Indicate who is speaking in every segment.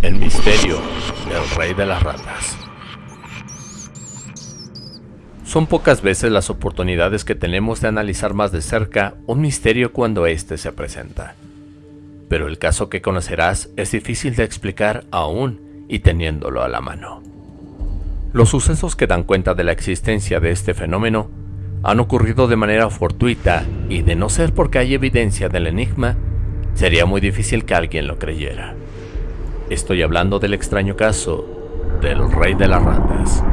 Speaker 1: El misterio del rey de las ratas. Son pocas veces las oportunidades que tenemos de analizar más de cerca un misterio cuando éste se presenta. Pero el caso que conocerás es difícil de explicar aún y teniéndolo a la mano. Los sucesos que dan cuenta de la existencia de este fenómeno han ocurrido de manera fortuita y de no ser porque hay evidencia del enigma, sería muy difícil que alguien lo creyera. Estoy hablando del extraño caso del Rey de las Ratas,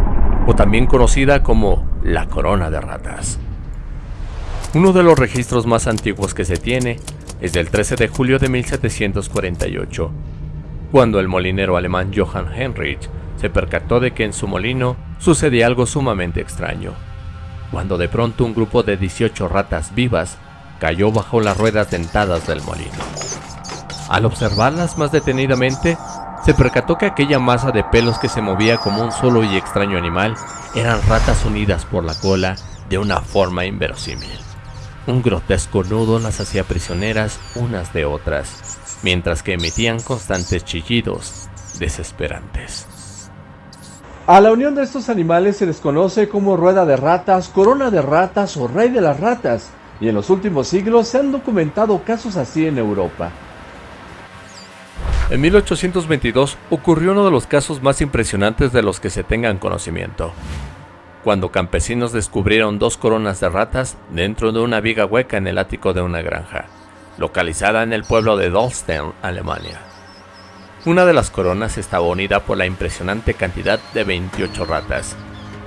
Speaker 1: o también conocida como la Corona de Ratas. Uno de los registros más antiguos que se tiene es del 13 de julio de 1748, cuando el molinero alemán Johann Heinrich se percató de que en su molino sucedía algo sumamente extraño, cuando de pronto un grupo de 18 ratas vivas cayó bajo las ruedas dentadas del molino. Al observarlas más detenidamente, se percató que aquella masa de pelos que se movía como un solo y extraño animal eran ratas unidas por la cola de una forma inverosímil. Un grotesco nudo las hacía prisioneras unas de otras, mientras que emitían constantes chillidos desesperantes.
Speaker 2: A la unión de estos animales se les conoce como rueda de ratas, corona de ratas o rey de las ratas, y en los últimos siglos se han documentado casos así en Europa.
Speaker 1: En 1822 ocurrió uno de los casos más impresionantes de los que se tengan conocimiento, cuando campesinos descubrieron dos coronas de ratas dentro de una viga hueca en el ático de una granja, localizada en el pueblo de Dolstein, Alemania. Una de las coronas estaba unida por la impresionante cantidad de 28 ratas,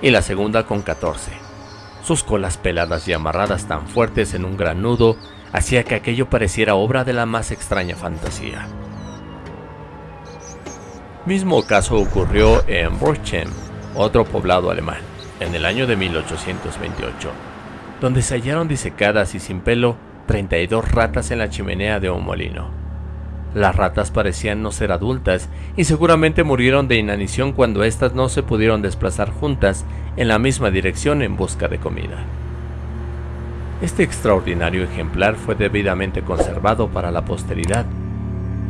Speaker 1: y la segunda con 14. Sus colas peladas y amarradas tan fuertes en un gran nudo hacía que aquello pareciera obra de la más extraña fantasía. Mismo caso ocurrió en Borchem, otro poblado alemán, en el año de 1828, donde se hallaron disecadas y sin pelo 32 ratas en la chimenea de un molino. Las ratas parecían no ser adultas y seguramente murieron de inanición cuando éstas no se pudieron desplazar juntas en la misma dirección en busca de comida. Este extraordinario ejemplar fue debidamente conservado para la posteridad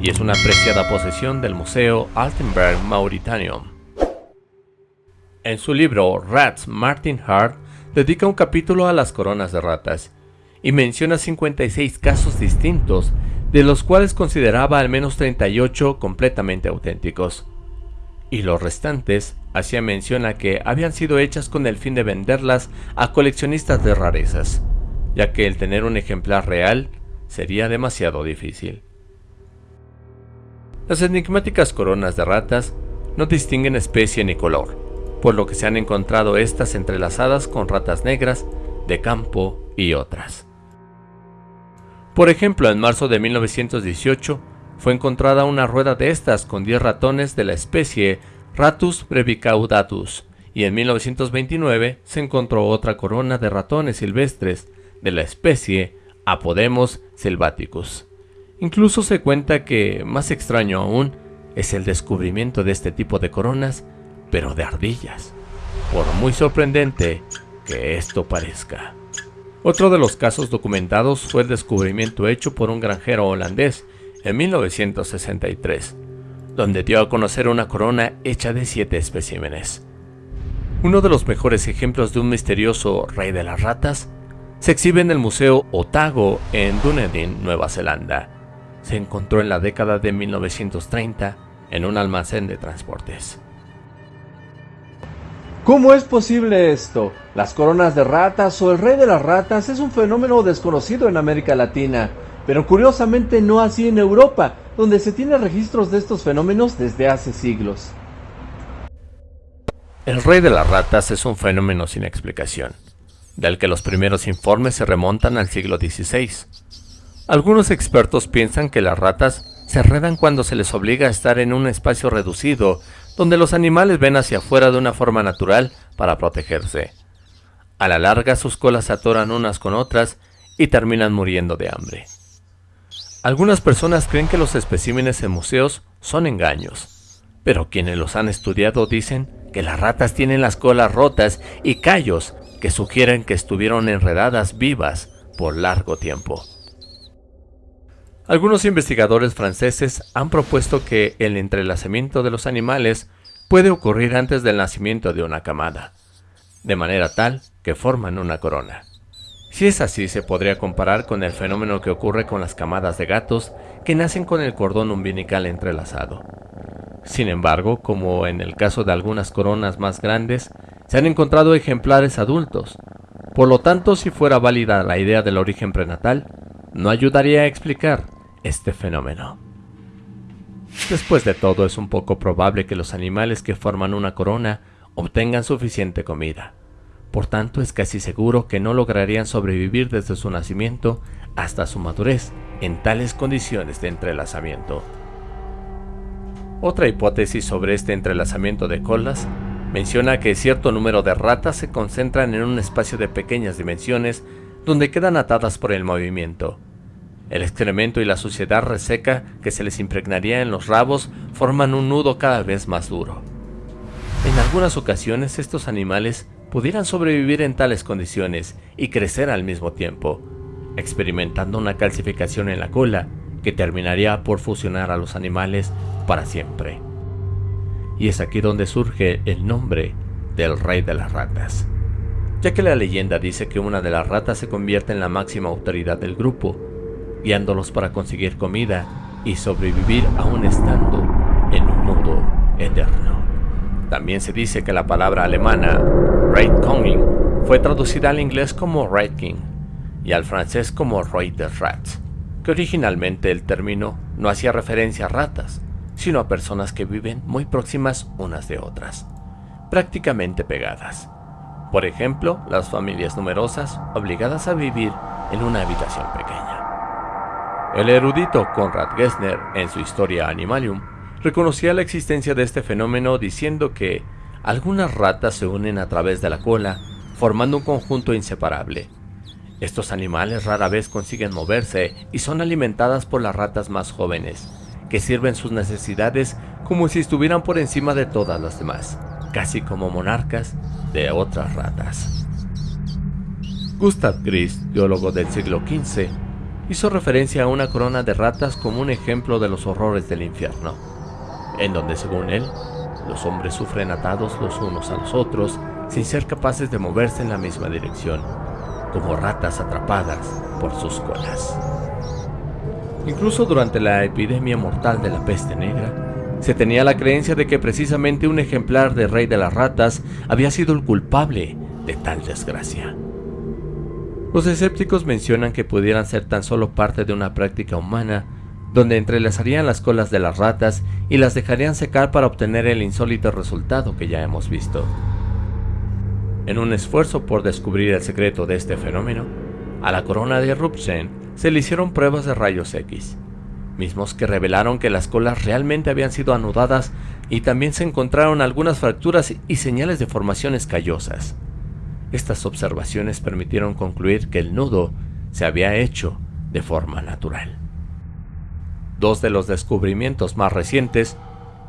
Speaker 1: y es una apreciada posesión del Museo Altenberg Mauritanium. En su libro Rats, Martin Hart dedica un capítulo a las coronas de ratas y menciona 56 casos distintos, de los cuales consideraba al menos 38 completamente auténticos. Y los restantes hacía mención a que habían sido hechas con el fin de venderlas a coleccionistas de rarezas, ya que el tener un ejemplar real sería demasiado difícil. Las enigmáticas coronas de ratas no distinguen especie ni color, por lo que se han encontrado estas entrelazadas con ratas negras, de campo y otras. Por ejemplo, en marzo de 1918 fue encontrada una rueda de estas con 10 ratones de la especie Ratus brevicaudatus y en 1929 se encontró otra corona de ratones silvestres de la especie Apodemos selvaticus. Incluso se cuenta que, más extraño aún, es el descubrimiento de este tipo de coronas, pero de ardillas, por muy sorprendente que esto parezca. Otro de los casos documentados fue el descubrimiento hecho por un granjero holandés en 1963, donde dio a conocer una corona hecha de siete especímenes. Uno de los mejores ejemplos de un misterioso rey de las ratas se exhibe en el Museo Otago en Dunedin, Nueva Zelanda, se encontró en la década de 1930 en un almacén de transportes.
Speaker 2: ¿Cómo es posible esto? Las coronas de ratas o el rey de las ratas es un fenómeno desconocido en América Latina, pero curiosamente no así en Europa, donde se tiene registros de estos fenómenos desde hace siglos.
Speaker 1: El rey de las ratas es un fenómeno sin explicación, del que los primeros informes se remontan al siglo XVI, algunos expertos piensan que las ratas se enredan cuando se les obliga a estar en un espacio reducido, donde los animales ven hacia afuera de una forma natural para protegerse. A la larga sus colas se atoran unas con otras y terminan muriendo de hambre. Algunas personas creen que los especímenes en museos son engaños, pero quienes los han estudiado dicen que las ratas tienen las colas rotas y callos que sugieren que estuvieron enredadas vivas por largo tiempo. Algunos investigadores franceses han propuesto que el entrelazamiento de los animales puede ocurrir antes del nacimiento de una camada, de manera tal que forman una corona. Si es así, se podría comparar con el fenómeno que ocurre con las camadas de gatos que nacen con el cordón umbilical entrelazado. Sin embargo, como en el caso de algunas coronas más grandes, se han encontrado ejemplares adultos. Por lo tanto, si fuera válida la idea del origen prenatal, no ayudaría a explicar este fenómeno. Después de todo, es un poco probable que los animales que forman una corona obtengan suficiente comida. Por tanto, es casi seguro que no lograrían sobrevivir desde su nacimiento hasta su madurez en tales condiciones de entrelazamiento. Otra hipótesis sobre este entrelazamiento de colas menciona que cierto número de ratas se concentran en un espacio de pequeñas dimensiones donde quedan atadas por el movimiento. El excremento y la suciedad reseca que se les impregnaría en los rabos forman un nudo cada vez más duro. En algunas ocasiones estos animales pudieran sobrevivir en tales condiciones y crecer al mismo tiempo, experimentando una calcificación en la cola que terminaría por fusionar a los animales para siempre. Y es aquí donde surge el nombre del rey de las ratas, ya que la leyenda dice que una de las ratas se convierte en la máxima autoridad del grupo, guiándolos para conseguir comida y sobrevivir aún estando en un nudo eterno. También se dice que la palabra alemana Reitkoning fue traducida al inglés como Red y al francés como Roi de Rats, que originalmente el término no hacía referencia a ratas, sino a personas que viven muy próximas unas de otras, prácticamente pegadas. Por ejemplo, las familias numerosas obligadas a vivir en una habitación pequeña. El erudito Konrad Gessner, en su historia Animalium, reconocía la existencia de este fenómeno diciendo que algunas ratas se unen a través de la cola, formando un conjunto inseparable. Estos animales rara vez consiguen moverse y son alimentadas por las ratas más jóvenes, que sirven sus necesidades como si estuvieran por encima de todas las demás, casi como monarcas de otras ratas. Gustav Gris, biólogo del siglo XV, hizo referencia a una corona de ratas como un ejemplo de los horrores del infierno, en donde según él, los hombres sufren atados los unos a los otros sin ser capaces de moverse en la misma dirección, como ratas atrapadas por sus colas. Incluso durante la epidemia mortal de la peste negra, se tenía la creencia de que precisamente un ejemplar de rey de las ratas había sido el culpable de tal desgracia. Los escépticos mencionan que pudieran ser tan solo parte de una práctica humana donde entrelazarían las colas de las ratas y las dejarían secar para obtener el insólito resultado que ya hemos visto. En un esfuerzo por descubrir el secreto de este fenómeno, a la corona de Rupchen se le hicieron pruebas de rayos X, mismos que revelaron que las colas realmente habían sido anudadas y también se encontraron algunas fracturas y señales de formaciones callosas. Estas observaciones permitieron concluir que el nudo se había hecho de forma natural. Dos de los descubrimientos más recientes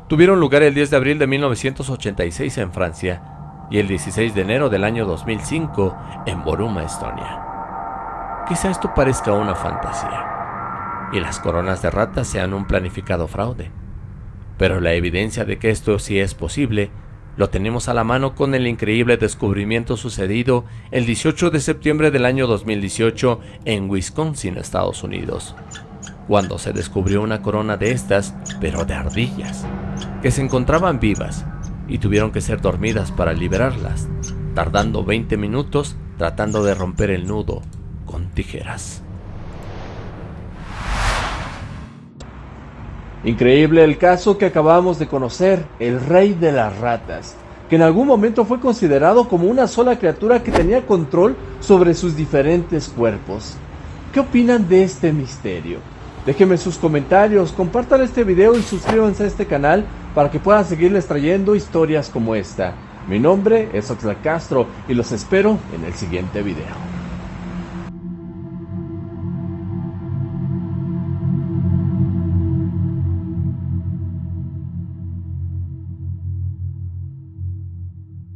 Speaker 1: tuvieron lugar el 10 de abril de 1986 en Francia y el 16 de enero del año 2005 en Boruma, Estonia. Quizá esto parezca una fantasía y las coronas de ratas sean un planificado fraude. Pero la evidencia de que esto sí es posible lo tenemos a la mano con el increíble descubrimiento sucedido el 18 de septiembre del año 2018 en Wisconsin, Estados Unidos, cuando se descubrió una corona de estas, pero de ardillas, que se encontraban vivas y tuvieron que ser dormidas para liberarlas, tardando 20 minutos tratando de romper el nudo con tijeras.
Speaker 2: Increíble el caso que acabamos de conocer, el rey de las ratas, que en algún momento fue considerado como una sola criatura que tenía control sobre sus diferentes cuerpos. ¿Qué opinan de este misterio? Déjenme sus comentarios, compartan este video y suscríbanse a este canal para que puedan seguirles trayendo historias como esta. Mi nombre es Oxlack Castro y los espero en el siguiente video.